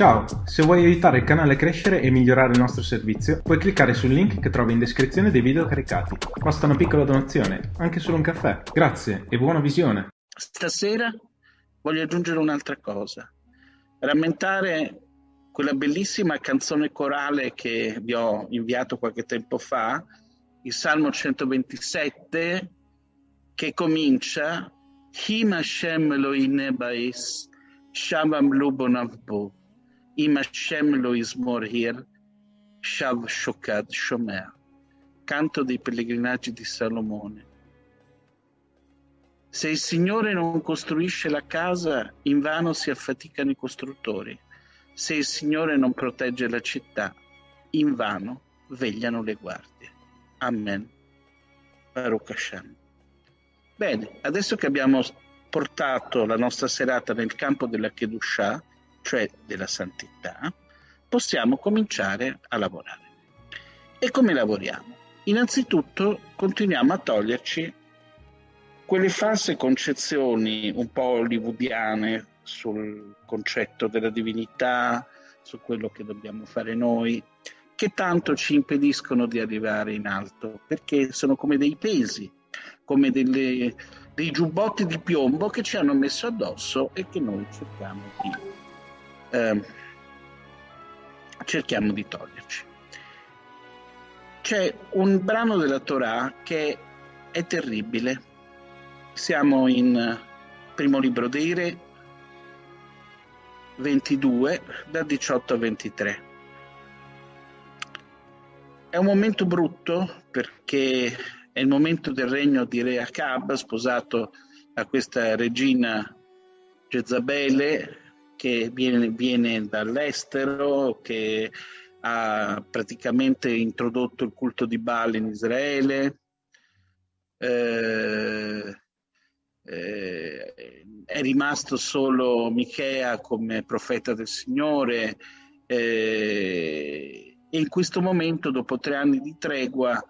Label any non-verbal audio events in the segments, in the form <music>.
Ciao, se vuoi aiutare il canale a crescere e migliorare il nostro servizio, puoi cliccare sul link che trovi in descrizione dei video caricati. Basta una piccola donazione, anche solo un caffè. Grazie e buona visione. Stasera voglio aggiungere un'altra cosa. Rammentare quella bellissima canzone corale che vi ho inviato qualche tempo fa, il Salmo 127, che comincia Him Hashem Elohim Bais, Shabam Lubonavbu ima shemlo ismor hir, shav shokad shomer. Canto dei pellegrinaggi di Salomone. Se il Signore non costruisce la casa, invano si affaticano i costruttori. Se il Signore non protegge la città, invano vegliano le guardie. Amen. Baruch Hashem. Bene, adesso che abbiamo portato la nostra serata nel campo della Kedushah, cioè della santità, possiamo cominciare a lavorare. E come lavoriamo? Innanzitutto continuiamo a toglierci quelle false concezioni un po' hollywoodiane sul concetto della divinità, su quello che dobbiamo fare noi, che tanto ci impediscono di arrivare in alto, perché sono come dei pesi, come delle, dei giubbotti di piombo che ci hanno messo addosso e che noi cerchiamo di eh, cerchiamo di toglierci. C'è un brano della Torah che è terribile. Siamo in primo libro dei Re 22 da 18 a 23. È un momento brutto perché è il momento del regno di Re Acab, sposato a questa regina Jezabele, che viene, viene dall'estero, che ha praticamente introdotto il culto di Baal in Israele. Eh, eh, è rimasto solo Michea come profeta del Signore eh, e in questo momento, dopo tre anni di tregua,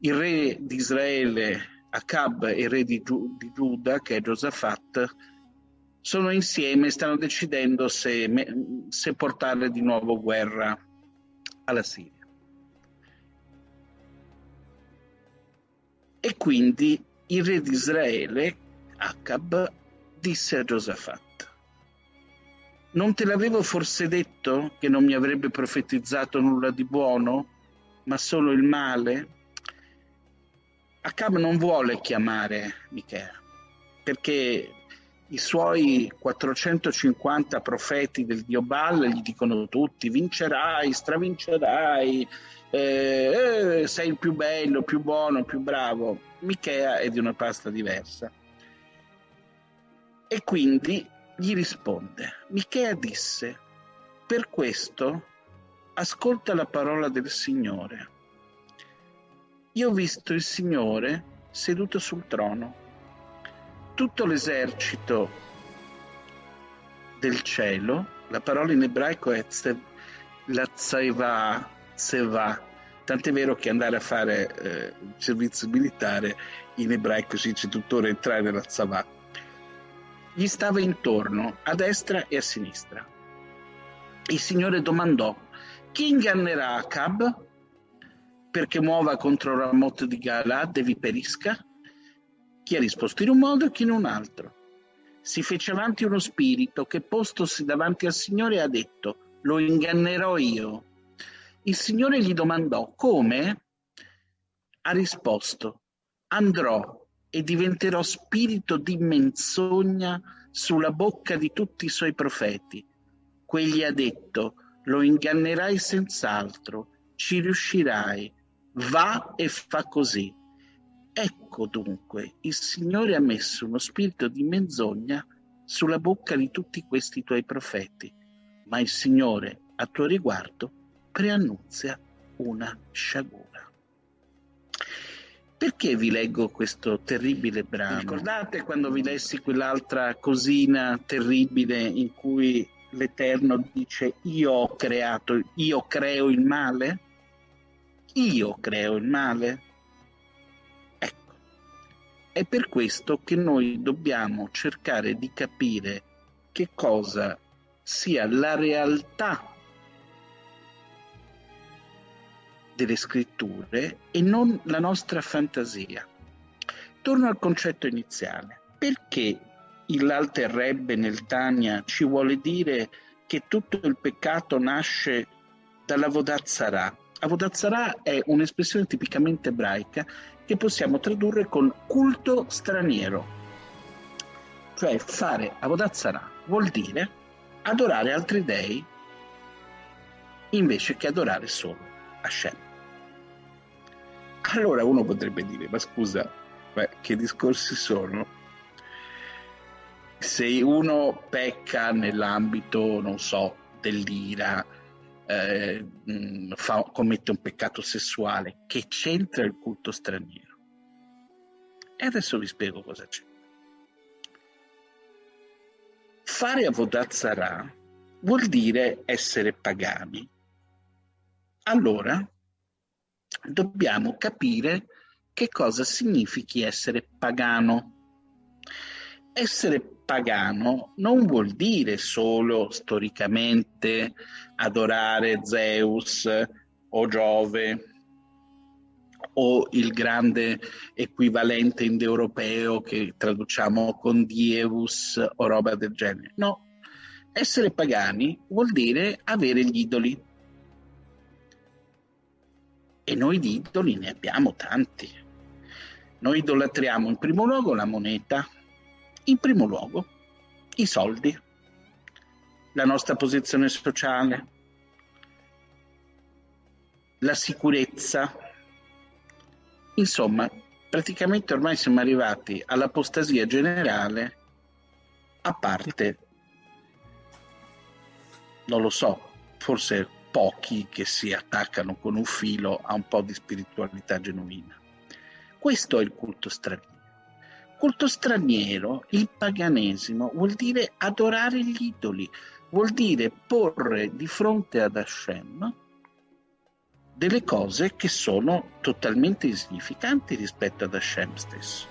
il re di Israele, Acab, e il re di, Giu- di Giuda, che è Giosafat, sono insieme e stanno decidendo se, se portare di nuovo guerra alla Siria. E quindi il re di Israele, Acab, disse a Giosafat, non te l'avevo forse detto che non mi avrebbe profetizzato nulla di buono, ma solo il male? Acab non vuole chiamare Michea, perché i suoi 450 profeti del dio Baal gli dicono tutti vincerai, stravincerai, eh, eh, sei il più bello, più buono, più bravo. Michea è di una pasta diversa. E quindi gli risponde, Michea disse, per questo ascolta la parola del Signore. Io ho visto il Signore seduto sul trono tutto l'esercito del cielo, la parola in ebraico è la tseva, tseva, tant'è vero che andare a fare eh, servizio militare in ebraico si dice tuttora entrare nella tsava, gli stava intorno a destra e a sinistra. Il Signore domandò, chi ingannerà Acab perché muova contro Ramot di Galad e vi perisca? Chi ha risposto in un modo e chi in un altro. Si fece avanti uno spirito che postosi davanti al Signore ha detto, lo ingannerò io. Il Signore gli domandò, come? Ha risposto, andrò e diventerò spirito di menzogna sulla bocca di tutti i suoi profeti. Quegli ha detto, lo ingannerai senz'altro, ci riuscirai, va e fa così. Ecco dunque, il Signore ha messo uno spirito di menzogna sulla bocca di tutti questi tuoi profeti, ma il Signore a tuo riguardo preannunzia una sciagura. Perché vi leggo questo terribile brano? Ricordate quando vi lessi quell'altra cosina terribile in cui l'Eterno dice io ho creato, io creo il male? Io creo il male? È per questo che noi dobbiamo cercare di capire che cosa sia la realtà delle scritture e non la nostra fantasia. Torno al concetto iniziale. Perché l'Alter Rebbe nel Tania ci vuole dire che tutto il peccato nasce dalla Vodazzara? Avodazzara è un'espressione tipicamente ebraica che possiamo tradurre con culto straniero. Cioè fare Avodazzara vuol dire adorare altri dei invece che adorare solo Hashem. Allora uno potrebbe dire, ma scusa, beh, che discorsi sono? Se uno pecca nell'ambito, non so, dell'ira, eh, fa, commette un peccato sessuale, che c'entra il culto straniero? E adesso vi spiego cosa c'è. Fare Avodat Zarah vuol dire essere pagani. Allora, dobbiamo capire che cosa significhi essere pagano. Essere pagano non vuol dire solo storicamente adorare Zeus o Giove o il grande equivalente indoeuropeo che traduciamo con Dievus o roba del genere. No, essere pagani vuol dire avere gli idoli e noi di idoli ne abbiamo tanti. Noi idolatriamo in primo luogo la moneta, in primo luogo i soldi, la nostra posizione sociale, la sicurezza. Insomma, praticamente ormai siamo arrivati all'apostasia generale, a parte, non lo so, forse pochi che si attaccano con un filo a un po' di spiritualità genuina. Questo è il culto straniero. Culto straniero, il paganesimo, vuol dire adorare gli idoli, vuol dire porre di fronte ad Hashem delle cose che sono totalmente insignificanti rispetto ad Hashem stesso.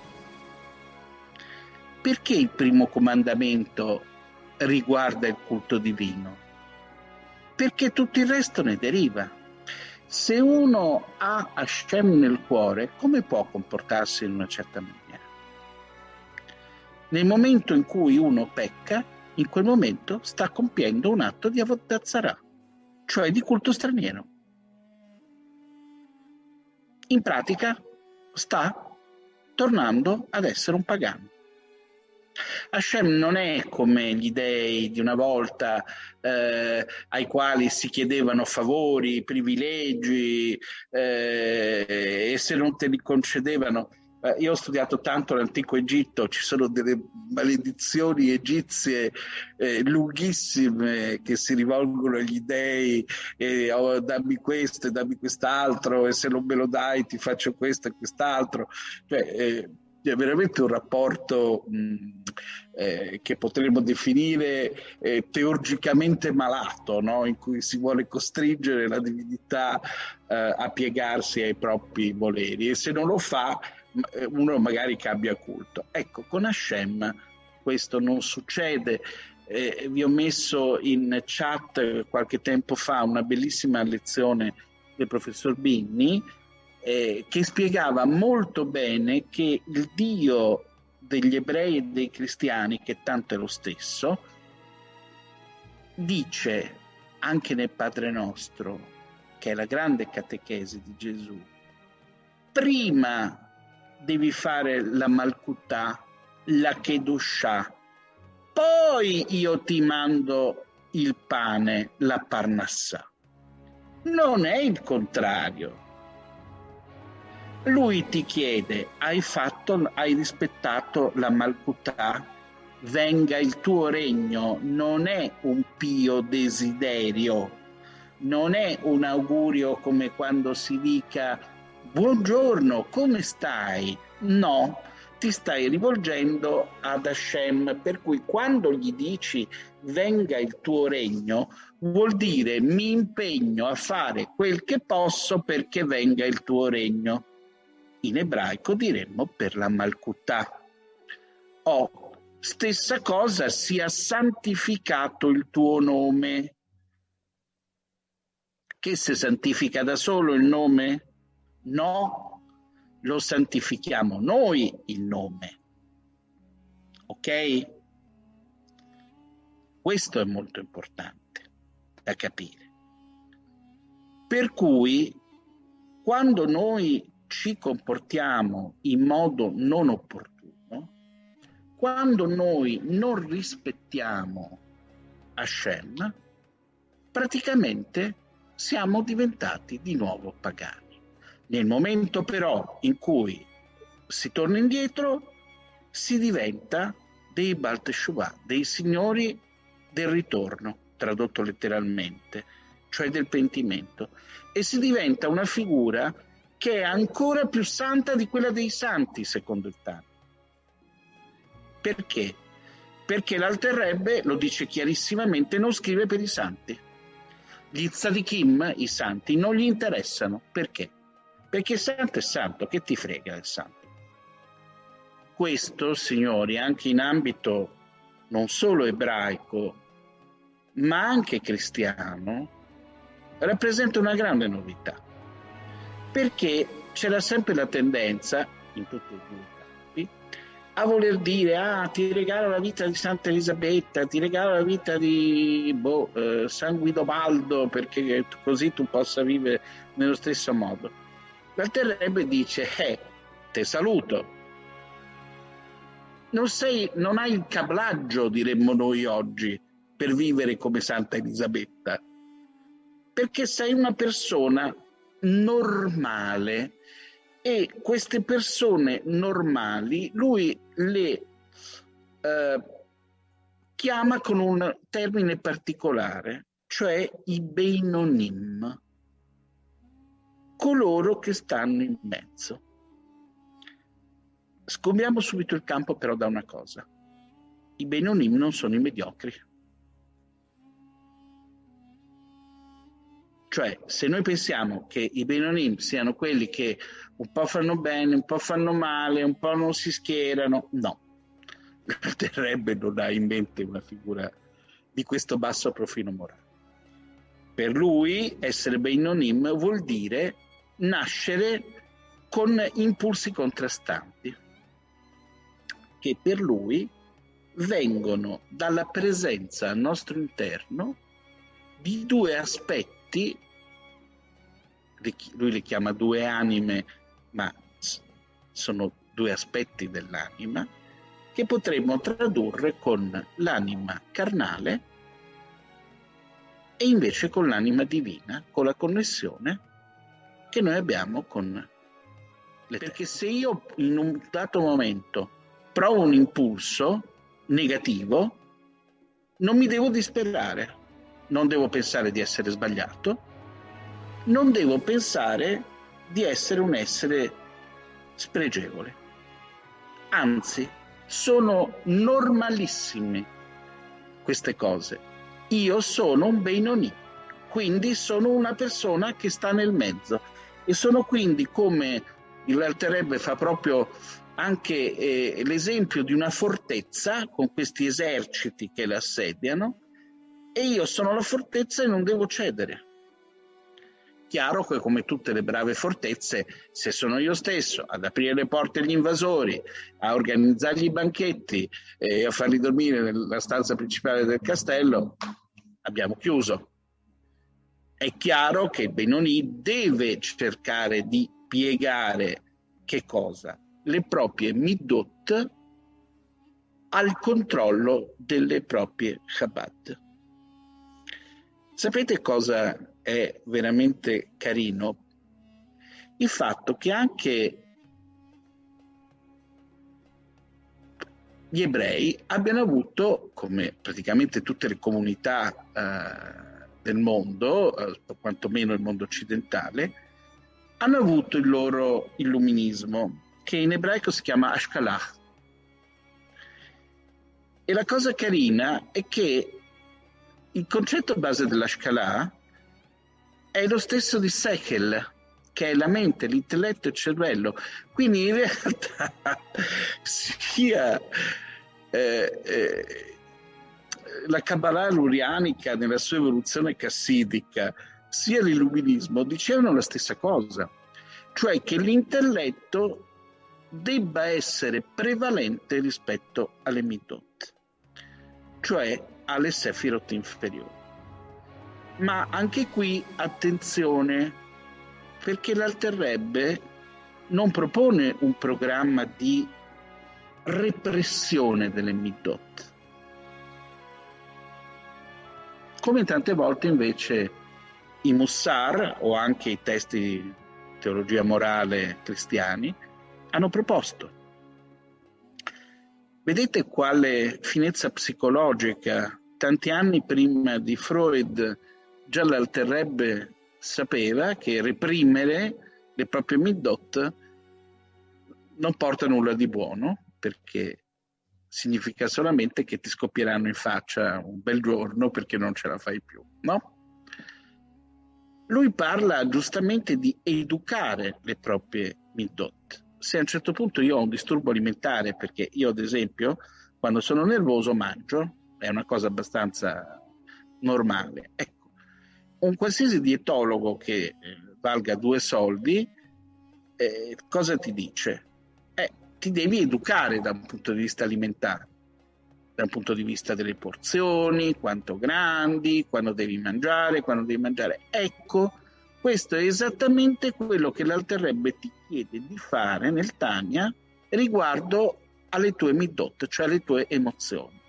Perché il primo comandamento riguarda il culto divino? perché tutto il resto ne deriva. Se uno ha Hashem nel cuore, come può comportarsi in una certa maniera? Nel momento in cui uno pecca, in quel momento sta compiendo un atto di avodazzara, cioè di culto straniero. In pratica sta tornando ad essere un pagano. Hashem non è come gli dei di una volta eh, ai quali si chiedevano favori, privilegi eh, e se non te li concedevano. Eh, io ho studiato tanto l'antico Egitto, ci sono delle maledizioni egizie eh, lunghissime che si rivolgono agli dei, e, oh, dammi questo e dammi quest'altro e se non me lo dai ti faccio questo e quest'altro. Cioè, eh, è veramente un rapporto mh, eh, che potremmo definire eh, teurgicamente malato, no? in cui si vuole costringere la divinità eh, a piegarsi ai propri voleri e se non lo fa uno magari cambia culto. Ecco, con Hashem questo non succede. Eh, vi ho messo in chat qualche tempo fa una bellissima lezione del professor Binni eh, che spiegava molto bene che il Dio degli ebrei e dei cristiani, che tanto è lo stesso, dice anche nel Padre nostro, che è la grande catechesi di Gesù, prima devi fare la Malkutà, la Kedushah, poi io ti mando il pane, la Parnassà. Non è il contrario lui ti chiede, hai, fatto, hai rispettato la Malkutà? Venga il tuo regno, non è un pio desiderio, non è un augurio come quando si dica buongiorno, come stai? No, ti stai rivolgendo ad Hashem, per cui quando gli dici venga il tuo regno, vuol dire mi impegno a fare quel che posso perché venga il tuo regno in ebraico diremmo per la Malkutà. Ho Stessa cosa, sia santificato il tuo nome. Che si santifica da solo il nome? No, lo santifichiamo noi il nome. Ok? Questo è molto importante da capire. Per cui quando noi ci comportiamo in modo non opportuno, quando noi non rispettiamo Hashem, praticamente siamo diventati di nuovo pagani. Nel momento però in cui si torna indietro, si diventa dei Balteshuvah, dei signori del ritorno, tradotto letteralmente, cioè del pentimento, e si diventa una figura che è ancora più santa di quella dei santi, secondo il Tana. Perché? Perché l'Alterrebbe, lo dice chiarissimamente, non scrive per i santi. Gli tzadikim, i santi, non gli interessano. Perché? Perché il santo è santo, che ti frega del santo? Questo, signori, anche in ambito non solo ebraico, ma anche cristiano, rappresenta una grande novità perché c'era sempre la tendenza, in tutti i campi, a voler dire ah ti regalo la vita di Santa Elisabetta, ti regalo la vita di boh, eh, San Guidobaldo perché così tu possa vivere nello stesso modo. L'alterrebbe dice eh, te saluto. Non, sei, non hai il cablaggio, diremmo noi oggi, per vivere come Santa Elisabetta, perché sei una persona normale e queste persone normali lui le eh, chiama con un termine particolare, cioè i Beinonim, coloro che stanno in mezzo. Scombiamo subito il campo però da una cosa. I Beinonim non sono i mediocri. Cioè, se noi pensiamo che i Benonim siano quelli che un po' fanno bene, un po' fanno male, un po' non si schierano, no. <laughs> Terrebbe non ha in mente una figura di questo basso profilo morale. Per lui essere Benonim vuol dire nascere con impulsi contrastanti, che per lui vengono dalla presenza al nostro interno di due aspetti lui le chiama due anime, ma sono due aspetti dell'anima, che potremmo tradurre con l'anima carnale e invece con l'anima divina, con la connessione che noi abbiamo con le Perché se io in un dato momento provo un impulso negativo, non mi devo disperare, non devo pensare di essere sbagliato, non devo pensare di essere un essere spregevole. Anzi, sono normalissime queste cose. Io sono un Benoni, quindi sono una persona che sta nel mezzo e sono quindi come il Walterebbe fa proprio anche eh, l'esempio di una fortezza con questi eserciti che l'assediano e io sono la fortezza e non devo cedere. Chiaro che come tutte le brave fortezze, se sono io stesso ad aprire le porte agli invasori, a organizzargli i banchetti e a farli dormire nella stanza principale del castello, abbiamo chiuso. È chiaro che Benoni deve cercare di piegare che cosa? Le proprie midot al controllo delle proprie Shabbat. Sapete cosa è veramente carino il fatto che anche gli ebrei abbiano avuto, come praticamente tutte le comunità eh, del mondo, eh, quantomeno il mondo occidentale, hanno avuto il loro illuminismo, che in ebraico si chiama Ashkalah. E la cosa carina è che il concetto base dell'Ashkalah è lo stesso di Sekel, che è la mente, l'intelletto e il cervello. Quindi in realtà <laughs> sia eh, eh, la Kabbalah lurianica nella sua evoluzione cassidica, sia l'illuminismo dicevano la stessa cosa, cioè che l'intelletto debba essere prevalente rispetto alle midot, cioè alle sefirot inferiori. Ma anche qui attenzione, perché l'alterrebbe non propone un programma di repressione delle midot, come tante volte invece i Mussar o anche i testi di teologia morale cristiani hanno proposto. Vedete quale finezza psicologica tanti anni prima di Freud già l'alterrebbe sapeva che reprimere le proprie midot non porta nulla di buono perché significa solamente che ti scoppieranno in faccia un bel giorno perché non ce la fai più, no? Lui parla giustamente di educare le proprie midot. Se a un certo punto io ho un disturbo alimentare, perché io ad esempio quando sono nervoso mangio, è una cosa abbastanza normale. Ecco, un qualsiasi dietologo che eh, valga due soldi, eh, cosa ti dice? Ti devi educare da un punto di vista alimentare, da un punto di vista delle porzioni, quanto grandi, quando devi mangiare, quando devi mangiare. Ecco, questo è esattamente quello che l'Alterrebbe ti chiede di fare nel Tania riguardo alle tue midot, cioè alle tue emozioni.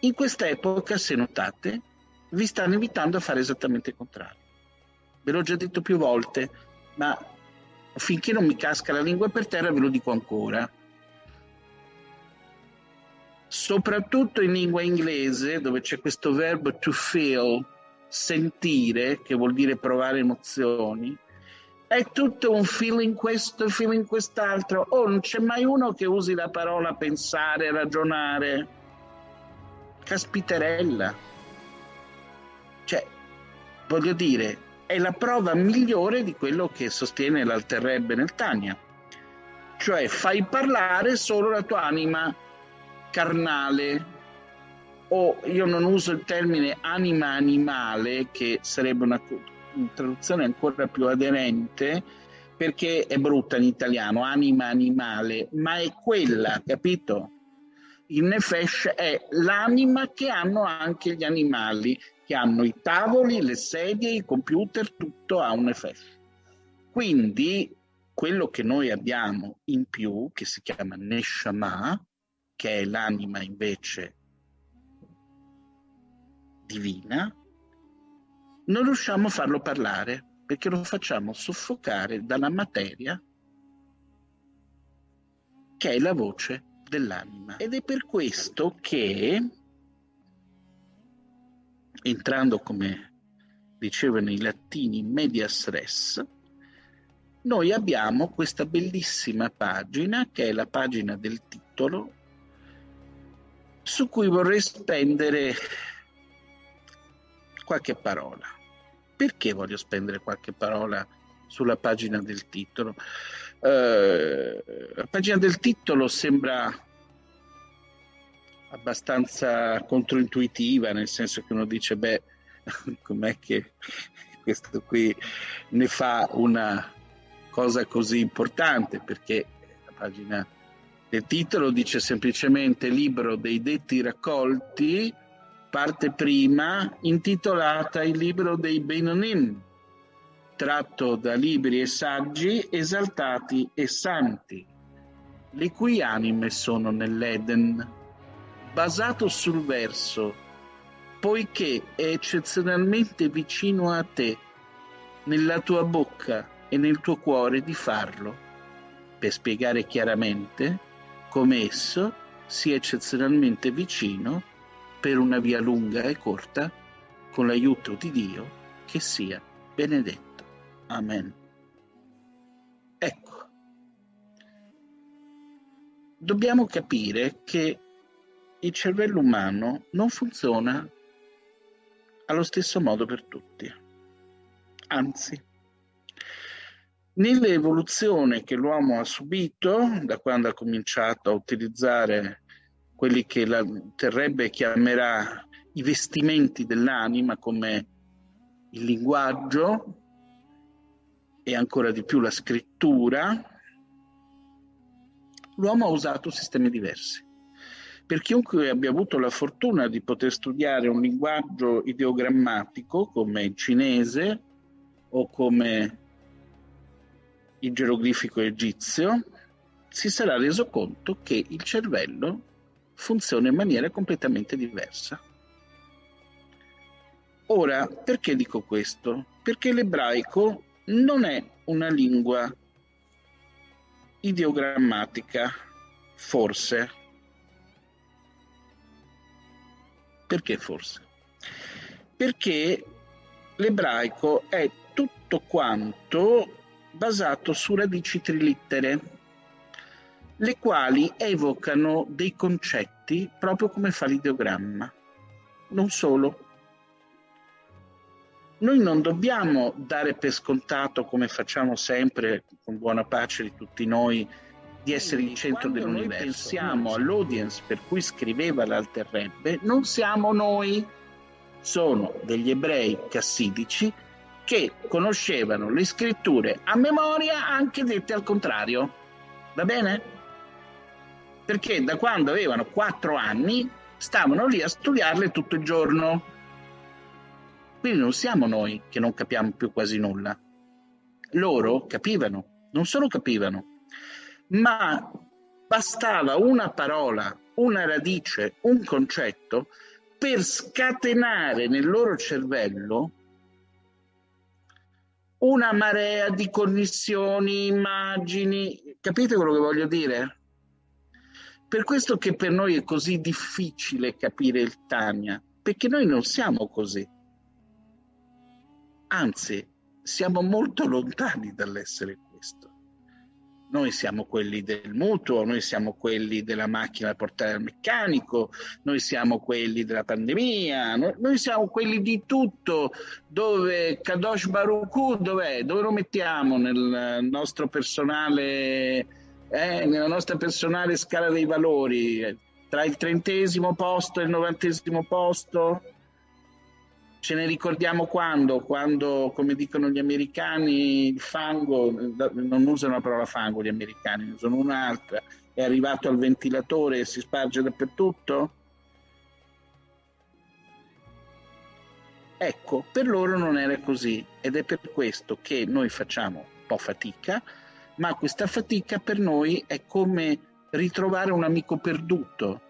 In questa epoca, se notate, vi stanno invitando a fare esattamente il contrario. Ve l'ho già detto più volte, ma finché non mi casca la lingua per terra ve lo dico ancora. Soprattutto in lingua inglese, dove c'è questo verbo to feel, sentire, che vuol dire provare emozioni, è tutto un feeling questo, feeling quest'altro. Oh, non c'è mai uno che usi la parola pensare, ragionare. Caspiterella. Cioè, voglio dire, è la prova migliore di quello che sostiene l'Alterrebbe nel Tania. Cioè fai parlare solo la tua anima carnale o io non uso il termine anima animale che sarebbe una, una traduzione ancora più aderente perché è brutta in italiano, anima animale, ma è quella, capito? Il nefesh è l'anima che hanno anche gli animali, che hanno i tavoli, le sedie, i computer, tutto ha un effetto. Quindi quello che noi abbiamo in più, che si chiama Neshama, che è l'anima invece divina, non riusciamo a farlo parlare perché lo facciamo soffocare dalla materia che è la voce dell'anima. Ed è per questo che entrando come dicevano i latini medias res, noi abbiamo questa bellissima pagina che è la pagina del titolo su cui vorrei spendere qualche parola. Perché voglio spendere qualche parola sulla pagina del titolo? Eh, la pagina del titolo sembra abbastanza controintuitiva, nel senso che uno dice, beh, <laughs> com'è che <laughs> questo qui ne fa una cosa così importante? Perché la pagina del titolo dice semplicemente libro dei detti raccolti, parte prima, intitolata il libro dei Benonim, tratto da libri e saggi esaltati e santi, le cui anime sono nell'Eden basato sul verso, poiché è eccezionalmente vicino a te, nella tua bocca e nel tuo cuore di farlo, per spiegare chiaramente come esso sia eccezionalmente vicino per una via lunga e corta, con l'aiuto di Dio, che sia benedetto. Amen. Ecco, dobbiamo capire che il cervello umano non funziona allo stesso modo per tutti. Anzi, Nell'evoluzione che l'uomo ha subito, da quando ha cominciato a utilizzare quelli che la terrebbe chiamerà i vestimenti dell'anima come il linguaggio e ancora di più la scrittura, l'uomo ha usato sistemi diversi. Per chiunque abbia avuto la fortuna di poter studiare un linguaggio ideogrammatico come il cinese o come il geroglifico egizio, si sarà reso conto che il cervello funziona in maniera completamente diversa. Ora, perché dico questo? Perché l'ebraico non è una lingua ideogrammatica, forse, Perché forse? Perché l'ebraico è tutto quanto basato su radici trilittere, le quali evocano dei concetti proprio come fa l'ideogramma. Non solo. Noi non dobbiamo dare per scontato, come facciamo sempre, con buona pace di tutti noi, di essere il centro dell'universo. pensiamo all'audience per cui scriveva l'Alterrebbe, non siamo noi, sono degli ebrei cassidici che conoscevano le scritture a memoria anche dette al contrario. Va bene? Perché da quando avevano quattro anni stavano lì a studiarle tutto il giorno. Quindi non siamo noi che non capiamo più quasi nulla. Loro capivano, non solo capivano, ma bastava una parola, una radice, un concetto per scatenare nel loro cervello una marea di connessioni, immagini. Capite quello che voglio dire? Per questo che per noi è così difficile capire il Tania, perché noi non siamo così. Anzi, siamo molto lontani dall'essere questo. Noi siamo quelli del mutuo, noi siamo quelli della macchina da portare al meccanico, noi siamo quelli della pandemia, noi, siamo quelli di tutto. Dove Kadosh Baruchu, dov'è? Dove lo mettiamo nel nostro personale, eh, nella nostra personale scala dei valori? Tra il trentesimo posto e il novantesimo posto? Ce ne ricordiamo quando? Quando, come dicono gli americani, il fango, non usano la parola fango gli americani, usano un'altra, è arrivato al ventilatore e si sparge dappertutto? Ecco, per loro non era così ed è per questo che noi facciamo un po' fatica, ma questa fatica per noi è come ritrovare un amico perduto,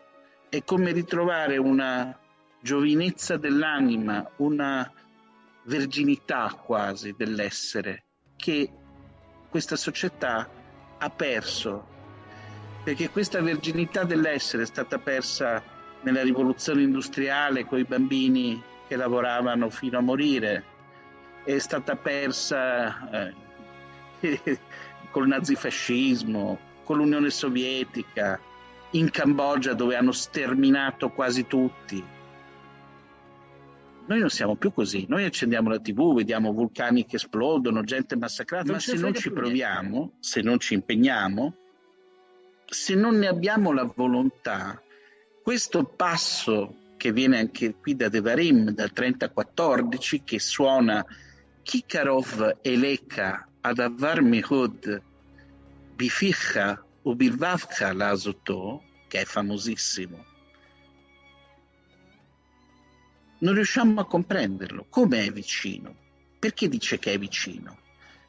è come ritrovare una giovinezza dell'anima, una verginità quasi dell'essere che questa società ha perso, perché questa verginità dell'essere è stata persa nella rivoluzione industriale con i bambini che lavoravano fino a morire, è stata persa eh, <laughs> col nazifascismo, con l'Unione Sovietica, in Cambogia dove hanno sterminato quasi tutti, noi non siamo più così, noi accendiamo la tv, vediamo vulcani che esplodono, gente massacrata, ma se non ci proviamo, se non ci impegniamo, se non ne abbiamo la volontà, questo passo che viene anche qui da Devarim, dal 30-14, che suona Kikarov Eleka ad Avar Mehud Bificha Ubilvavcha Lazoto, che è famosissimo, non riusciamo a comprenderlo. Come è vicino? Perché dice che è vicino?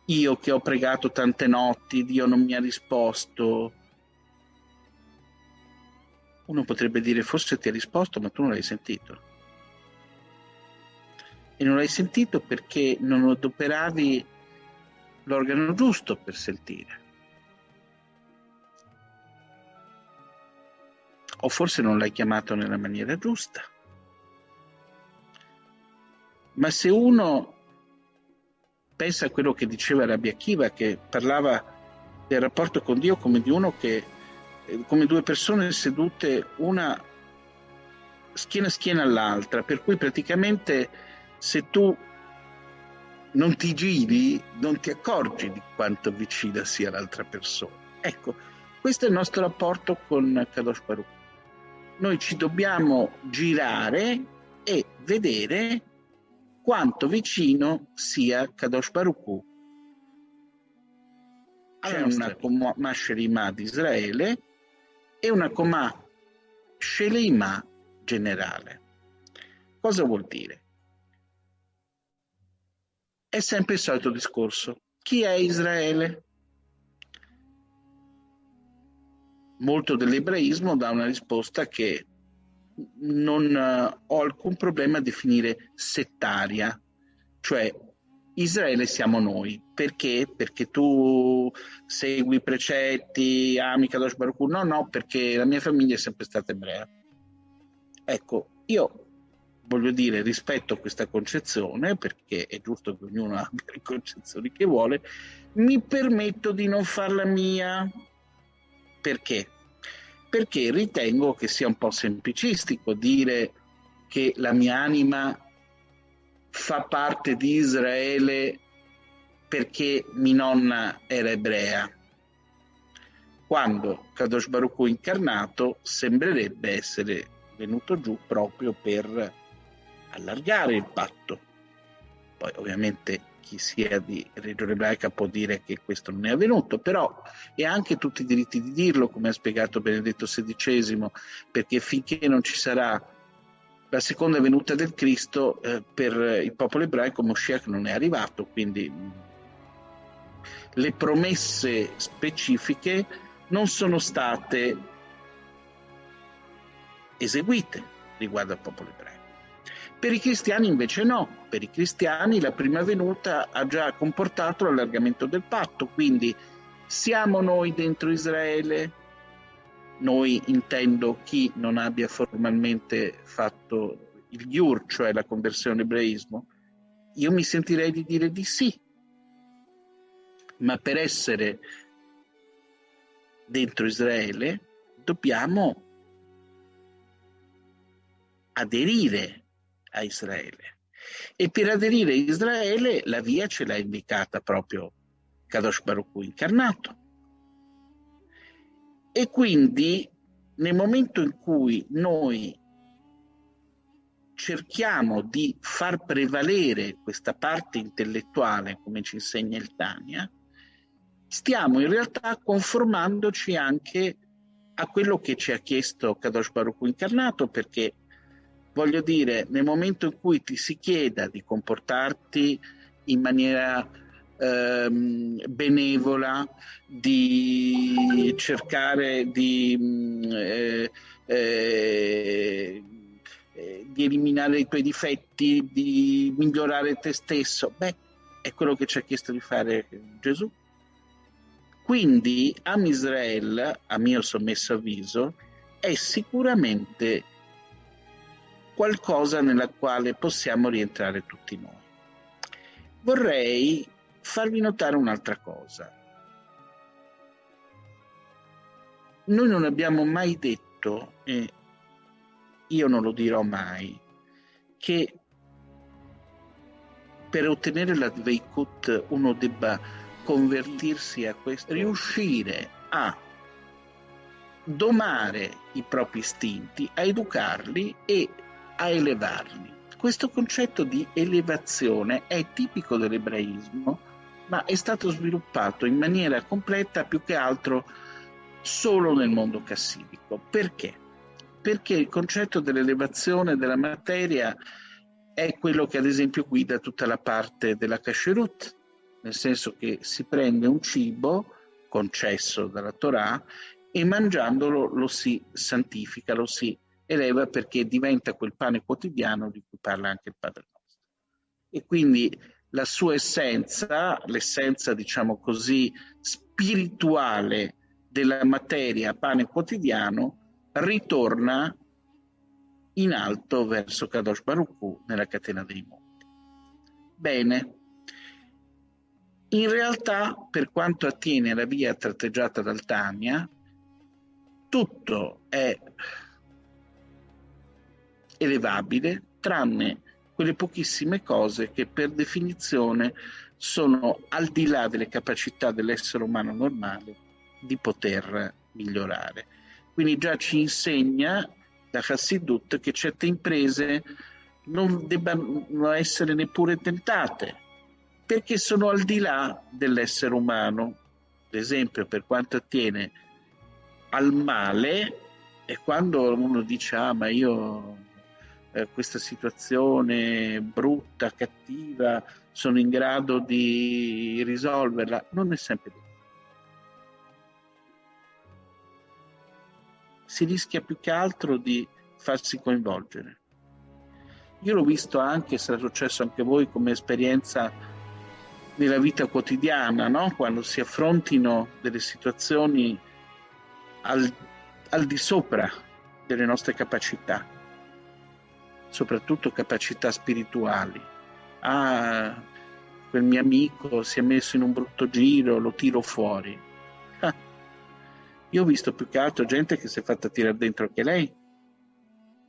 Io che ho pregato tante notti, Dio non mi ha risposto. Uno potrebbe dire forse ti ha risposto, ma tu non l'hai sentito. E non l'hai sentito perché non adoperavi l'organo giusto per sentire. O forse non l'hai chiamato nella maniera giusta. Ma se uno pensa a quello che diceva Rabbi Akiva, che parlava del rapporto con Dio come di uno che, eh, come due persone sedute una schiena a schiena all'altra, per cui praticamente se tu non ti giri, non ti accorgi di quanto vicina sia l'altra persona. Ecco, questo è il nostro rapporto con Kadosh Baruch. Noi ci dobbiamo girare e vedere quanto vicino sia Kadosh Baruch c'è una Comà Shelima di Israele e una Comà Shelima generale. Cosa vuol dire? È sempre il solito discorso. Chi è Israele? Molto dell'ebraismo dà una risposta che non uh, ho alcun problema a definire settaria, cioè Israele siamo noi. Perché? Perché tu segui i precetti, ami Kadosh Baruch No, no, perché la mia famiglia è sempre stata ebrea. Ecco, io voglio dire, rispetto a questa concezione, perché è giusto che ognuno abbia le concezioni che vuole, mi permetto di non farla mia. Perché? Perché ritengo che sia un po' semplicistico dire che la mia anima fa parte di Israele perché mia nonna era ebrea. Quando Kadosh Baruch incarnato sembrerebbe essere venuto giù proprio per allargare il patto. Poi ovviamente chi sia di regione ebraica può dire che questo non è avvenuto, però e ha anche tutti i diritti di dirlo, come ha spiegato Benedetto XVI, perché finché non ci sarà la seconda venuta del Cristo eh, per il popolo ebraico Moshiach non è arrivato, quindi le promesse specifiche non sono state eseguite riguardo al popolo ebraico. Per i cristiani invece no, per i cristiani la prima venuta ha già comportato l'allargamento del patto, quindi siamo noi dentro Israele, noi intendo chi non abbia formalmente fatto il Yur, cioè la conversione ebraismo, io mi sentirei di dire di sì, ma per essere dentro Israele dobbiamo aderire a Israele. E per aderire a Israele la via ce l'ha indicata proprio Kadosh Baruch Hu incarnato. E quindi nel momento in cui noi cerchiamo di far prevalere questa parte intellettuale, come ci insegna il Tania, stiamo in realtà conformandoci anche a quello che ci ha chiesto Kadosh Baruch incarnato, perché voglio dire, nel momento in cui ti si chieda di comportarti in maniera ehm, benevola, di cercare di, mm, eh, eh, di eliminare i tuoi difetti, di migliorare te stesso, beh, è quello che ci ha chiesto di fare Gesù. Quindi Am Israel, a mio sommesso avviso, è sicuramente qualcosa nella quale possiamo rientrare tutti noi. Vorrei farvi notare un'altra cosa. Noi non abbiamo mai detto, e io non lo dirò mai, che per ottenere la Dveikut uno debba convertirsi a questo, riuscire a domare i propri istinti, a educarli e a elevarli. Questo concetto di elevazione è tipico dell'ebraismo ma è stato sviluppato in maniera completa più che altro solo nel mondo cassidico. Perché? Perché il concetto dell'elevazione della materia è quello che ad esempio guida tutta la parte della kasherut, nel senso che si prende un cibo concesso dalla Torah e mangiandolo lo si santifica, lo si eleva perché diventa quel pane quotidiano di cui parla anche il Padre nostro. E quindi la sua essenza, l'essenza diciamo così spirituale della materia pane quotidiano, ritorna in alto verso Kadosh Baruch nella catena dei monti. Bene, in realtà per quanto attiene alla via tratteggiata dal Tania, tutto è elevabile tranne quelle pochissime cose che per definizione sono al di là delle capacità dell'essere umano normale di poter migliorare. Quindi già ci insegna da Hassidut che certe imprese non debbano essere neppure tentate, perché sono al di là dell'essere umano. Ad esempio, per quanto attiene al male, è quando uno dice, ah, ma io eh, questa situazione brutta, cattiva, sono in grado di risolverla, non è sempre vero. Si rischia più che altro di farsi coinvolgere. Io l'ho visto anche, sarà successo anche a voi come esperienza nella vita quotidiana, no? quando si affrontino delle situazioni al, al di sopra delle nostre capacità soprattutto capacità spirituali. Ah, quel mio amico si è messo in un brutto giro, lo tiro fuori. Ah, io ho visto più che altro gente che si è fatta tirare dentro anche lei,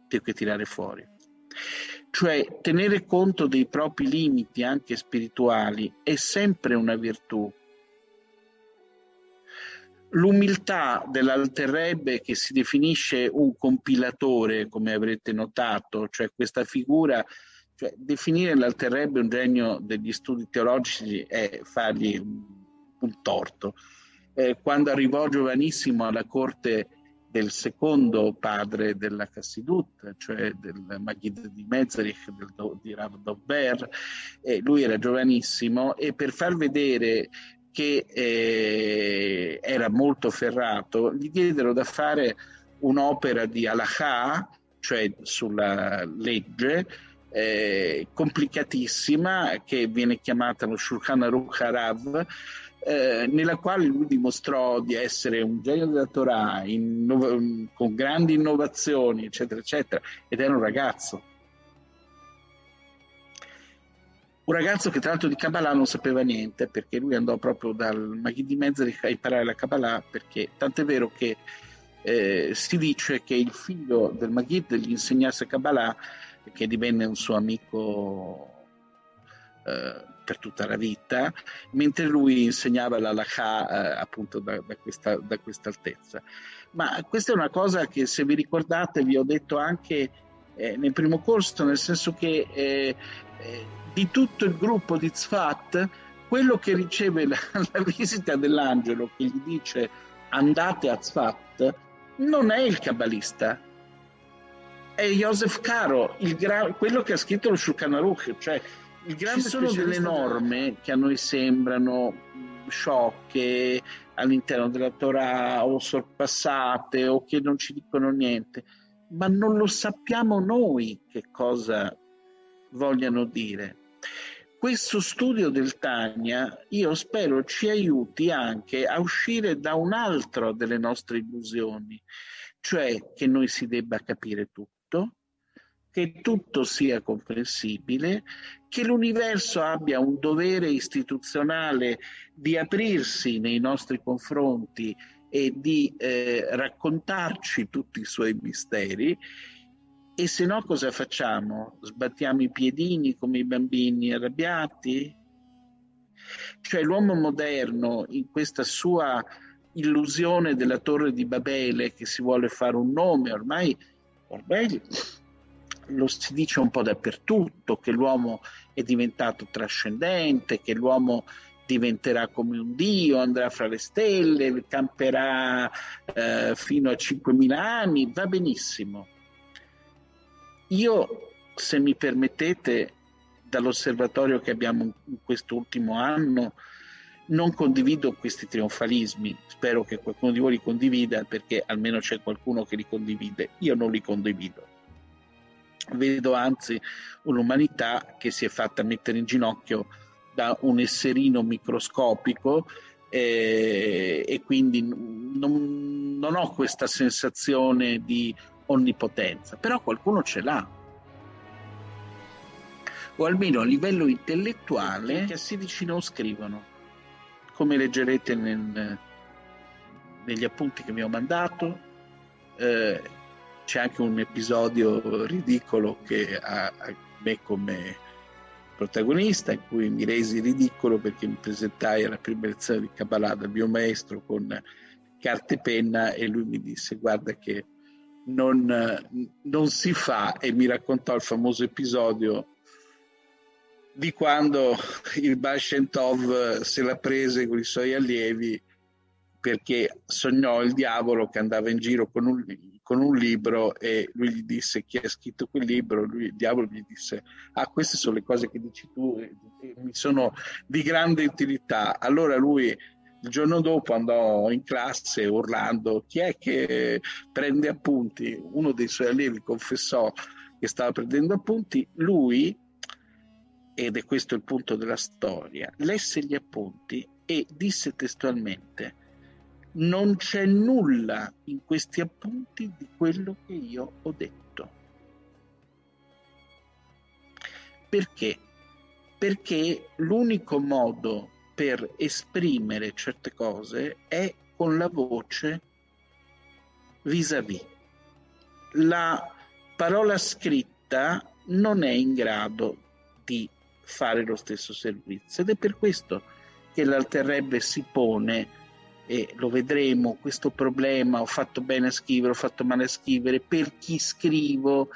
più che tirare fuori. Cioè, tenere conto dei propri limiti anche spirituali è sempre una virtù, L'umiltà dell'Alterrebbe che si definisce un compilatore, come avrete notato, cioè questa figura, cioè definire l'Alterrebbe un genio degli studi teologici è fargli un torto. Eh, quando arrivò giovanissimo alla corte del secondo padre della Cassidut, cioè del Maghid di Mezerich, del, di Rav Dovber, eh, lui era giovanissimo e per far vedere che eh, era molto ferrato, gli diedero da fare un'opera di Alaha, cioè sulla legge, eh, complicatissima, che viene chiamata lo Shulchan Aruch Harav, eh, nella quale lui dimostrò di essere un genio della Torah, innov- con grandi innovazioni, eccetera, eccetera, ed era un ragazzo Un ragazzo che tra l'altro di Kabbalah non sapeva niente perché lui andò proprio dal Maghi di Mezzerich a imparare la Kabbalah perché tant'è vero che eh, si dice che il figlio del Maghid gli insegnasse Kabbalah che divenne un suo amico eh, per tutta la vita, mentre lui insegnava la Lacha eh, appunto da, da, questa, da questa altezza. Ma questa è una cosa che se vi ricordate vi ho detto anche eh, nel primo corso, nel senso che eh, eh, di tutto il gruppo di Zfat, quello che riceve la, <laughs> la visita dell'angelo che gli dice andate a Zfat non è il kabbalista, è Joseph Caro, quello che ha scritto lo Shulchan Aruch, cioè il grande Ci sono delle norme che a noi sembrano sciocche all'interno della Torah o sorpassate o che non ci dicono niente, ma non lo sappiamo noi che cosa vogliano dire. Questo studio del Tania io spero ci aiuti anche a uscire da un'altra delle nostre illusioni, cioè che noi si debba capire tutto, che tutto sia comprensibile, che l'universo abbia un dovere istituzionale di aprirsi nei nostri confronti e di eh, raccontarci tutti i suoi misteri e se no cosa facciamo? Sbattiamo i piedini come i bambini arrabbiati? Cioè l'uomo moderno in questa sua illusione della torre di Babele che si vuole fare un nome, ormai, ormai lo si dice un po' dappertutto, che l'uomo è diventato trascendente, che l'uomo diventerà come un dio, andrà fra le stelle, camperà eh, fino a 5.000 anni, va benissimo. Io, se mi permettete, dall'osservatorio che abbiamo in quest'ultimo anno, non condivido questi trionfalismi, spero che qualcuno di voi li condivida perché almeno c'è qualcuno che li condivide, io non li condivido. Vedo anzi un'umanità che si è fatta mettere in ginocchio da un esserino microscopico eh, e quindi non, non ho questa sensazione di onnipotenza, però qualcuno ce l'ha. O almeno a livello intellettuale che si dici non scrivono, come leggerete nel, negli appunti che mi ho mandato. Eh, c'è anche un episodio ridicolo che ha, me come protagonista, in cui mi resi ridicolo perché mi presentai alla prima lezione di Kabbalah dal mio maestro con carta e penna e lui mi disse guarda che non, non si fa e mi raccontò il famoso episodio di quando il Bashentov se la prese con i suoi allievi perché sognò il diavolo che andava in giro con un, con un, libro e lui gli disse chi ha scritto quel libro, lui, il diavolo gli disse ah queste sono le cose che dici tu e, e mi sono di grande utilità. Allora lui il giorno dopo andò in classe urlando chi è che prende appunti? Uno dei suoi allievi confessò che stava prendendo appunti, lui ed è questo il punto della storia, lesse gli appunti e disse testualmente non c'è nulla in questi appunti di quello che io ho detto. Perché? Perché l'unico modo per esprimere certe cose è con la voce vis-à-vis. La parola scritta non è in grado di fare lo stesso servizio ed è per questo che l'Alterrebbe si pone e lo vedremo questo problema ho fatto bene a scrivere ho fatto male a scrivere per chi scrivo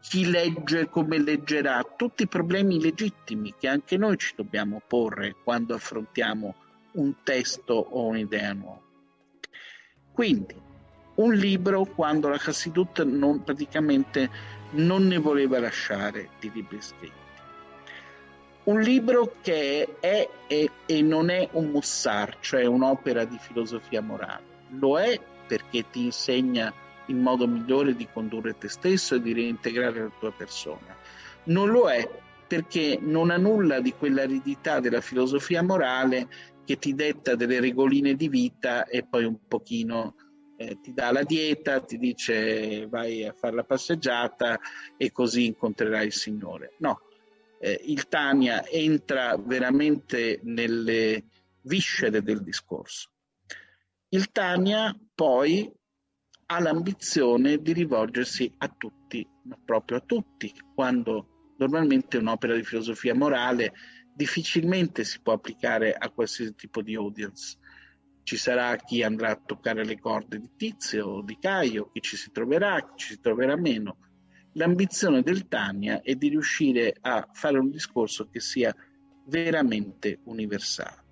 chi legge come leggerà tutti problemi legittimi che anche noi ci dobbiamo porre quando affrontiamo un testo o un'idea nuova. Quindi un libro quando la Hassidut non, praticamente non ne voleva lasciare di libri scritti un libro che è, è, e non è un mussar, cioè un'opera di filosofia morale. Lo è perché ti insegna il modo migliore di condurre te stesso e di reintegrare la tua persona. Non lo è perché non ha nulla di quell'aridità della filosofia morale che ti detta delle regoline di vita e poi un pochino eh, ti dà la dieta, ti dice vai a fare la passeggiata e così incontrerai il Signore. No, eh, il Tania entra veramente nelle viscere del discorso. Il Tania poi ha l'ambizione di rivolgersi a tutti, ma proprio a tutti, quando normalmente un'opera di filosofia morale difficilmente si può applicare a qualsiasi tipo di audience. Ci sarà chi andrà a toccare le corde di Tizio o di Caio, chi ci si troverà, chi ci si troverà meno, L'ambizione del Tania è di riuscire a fare un discorso che sia veramente universale.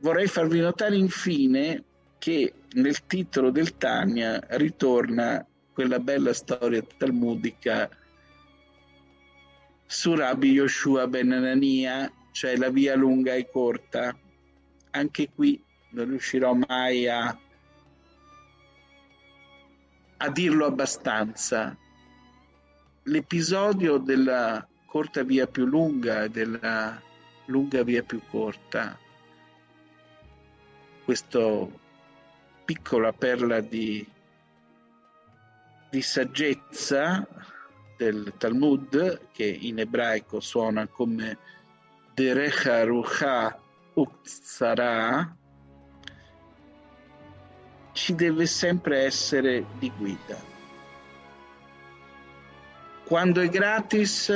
Vorrei farvi notare infine che nel titolo del Tania ritorna quella bella storia talmudica su Rabbi Yoshua ben Anania, cioè la via lunga e corta. Anche qui non riuscirò mai a a dirlo abbastanza. L'episodio della corta via più lunga e della lunga via più corta, questa piccola perla di, di saggezza del Talmud, che in ebraico suona come Derecha Rucha Uktsara, ci deve sempre essere di guida. Quando è gratis,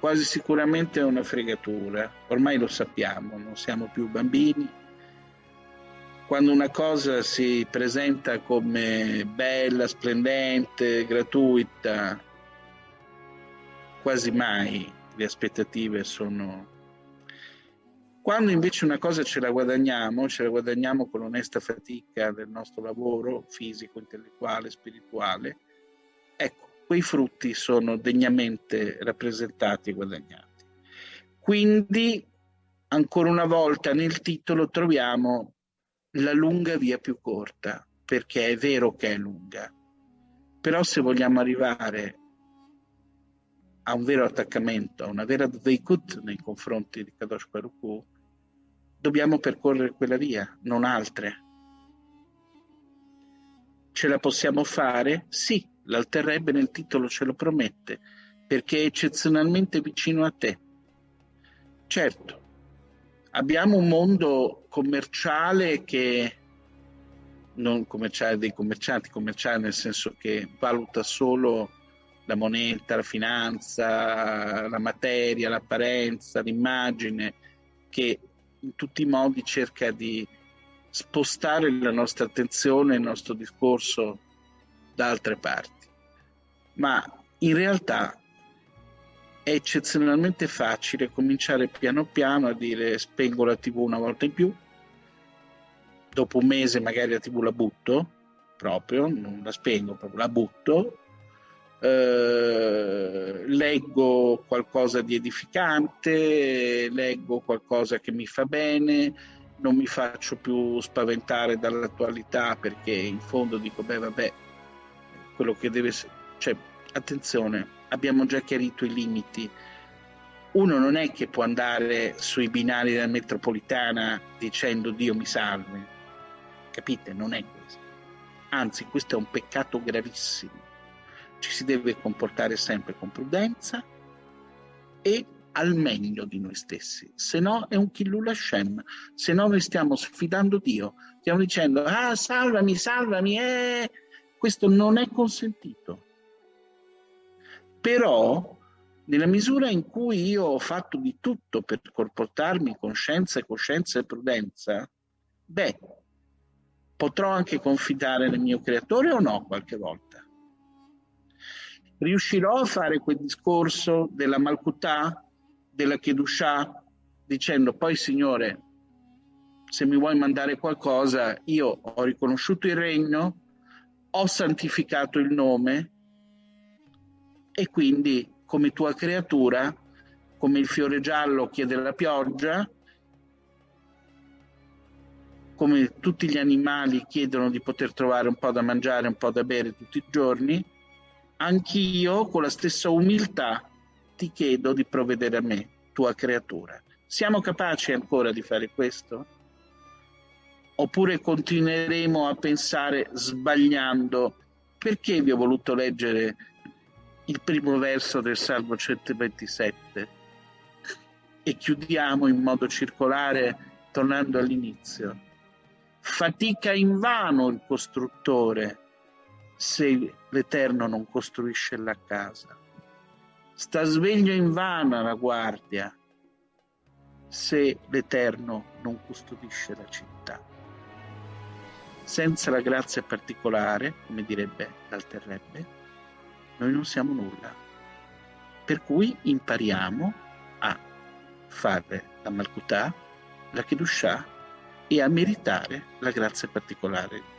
quasi sicuramente è una fregatura, ormai lo sappiamo, non siamo più bambini. Quando una cosa si presenta come bella, splendente, gratuita, quasi mai le aspettative sono quando invece una cosa ce la guadagniamo, ce la guadagniamo con l'onesta fatica del nostro lavoro fisico, intellettuale, spirituale, ecco, quei frutti sono degnamente rappresentati e guadagnati. Quindi, ancora una volta nel titolo troviamo la lunga via più corta, perché è vero che è lunga, però se vogliamo arrivare a un vero attaccamento, a una vera dveikut nei confronti di Kadosh Baruch dobbiamo percorrere quella via, non altre. Ce la possiamo fare? Sì, l'alterrebbe nel titolo ce lo promette, perché è eccezionalmente vicino a te. Certo, abbiamo un mondo commerciale che non commerciale dei commercianti, commerciale nel senso che valuta solo la moneta, la finanza, la materia, l'apparenza, l'immagine, che in tutti i modi cerca di spostare la nostra attenzione, il nostro discorso da altre parti. Ma in realtà è eccezionalmente facile cominciare piano piano a dire spengo la tv una volta in più, dopo un mese magari la tv la butto proprio, non la spengo, proprio la butto, eh, leggo qualcosa di edificante, leggo qualcosa che mi fa bene, non mi faccio più spaventare dall'attualità perché in fondo dico, beh vabbè, quello che deve essere... Cioè, attenzione, abbiamo già chiarito i limiti. Uno non è che può andare sui binari della metropolitana dicendo Dio mi salvi. Capite? Non è questo. Anzi, questo è un peccato gravissimo. Ci si deve comportare sempre con prudenza e al meglio di noi stessi, se no è un Killul Hashem, se no noi stiamo sfidando Dio, stiamo dicendo ah salvami, salvami, eh! questo non è consentito. Però, nella misura in cui io ho fatto di tutto per comportarmi con scienza coscienza e prudenza, beh, potrò anche confidare nel mio creatore o no qualche volta? Riuscirò a fare quel discorso della Malkutà, della Kedushah, dicendo poi Signore, se mi vuoi mandare qualcosa, io ho riconosciuto il regno, ho santificato il nome, e quindi come tua creatura, come il fiore giallo chiede la pioggia, come tutti gli animali chiedono di poter trovare un po' da mangiare, un po' da bere tutti i giorni, anch'io con la stessa umiltà ti chiedo di provvedere a me, tua creatura. Siamo capaci ancora di fare questo? Oppure continueremo a pensare sbagliando? Perché vi ho voluto leggere il primo verso del Salmo 127 e chiudiamo in modo circolare tornando all'inizio. Fatica in vano il costruttore se l'Eterno non costruisce la casa. Sta sveglio in vano la guardia se l'Eterno non custodisce la città. Senza la grazia particolare, come direbbe l'alterrebbe, noi non siamo nulla. Per cui impariamo a fare la Malkutà, la Kedushah e a meritare la grazia particolare